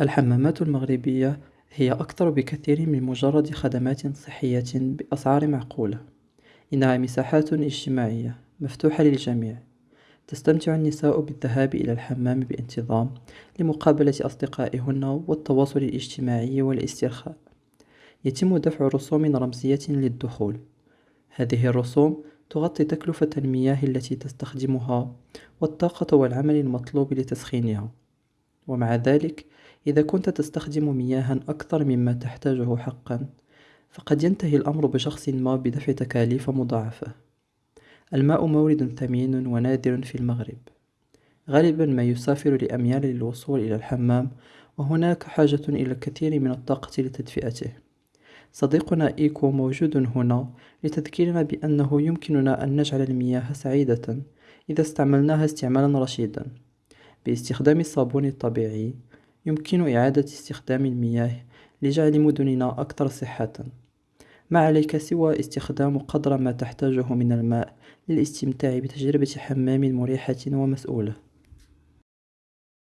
الحمامات المغربية هي أكثر بكثير من مجرد خدمات صحية بأسعار معقولة. إنها مساحات إجتماعية مفتوحة للجميع. تستمتع النساء بالذهاب إلى الحمام بانتظام لمقابلة أصدقائهن و التواصل الإجتماعي و الإسترخاء يتم دفع رسوم رمزية للدخول. هذه الرسوم تغطي تكلفة المياه التي تستخدمها و الطاقة و العمل المطلوب لتسخينها. و مع ذلك إذا كنت تستخدم مياها أكثر مما تحتاجه حقا فقد ينتهي الأمر بشخص ما بدفع تكاليف مضاعفة. الماء مورد ثمين و نادر في المغرب. غالبا ما يسافر لأميال للوصول إلى الحمام و هناك حاجة إلى الكثير من الطاقة لتدفئته. صديقنا إيكو موجود هنا لتذكيرنا بأنه يمكننا أن نجعل المياه سعيدة إذا استعملناها استعمالا رشيدا. بإستخدام الصابون الطبيعي يمكن إعادة إستخدام المياه لجعل مدننا أكثر صحة. ما عليك سوى إستخدام قدر ما تحتاجه من الماء للإستمتاع بتجربة حمام مريحة و مسئولة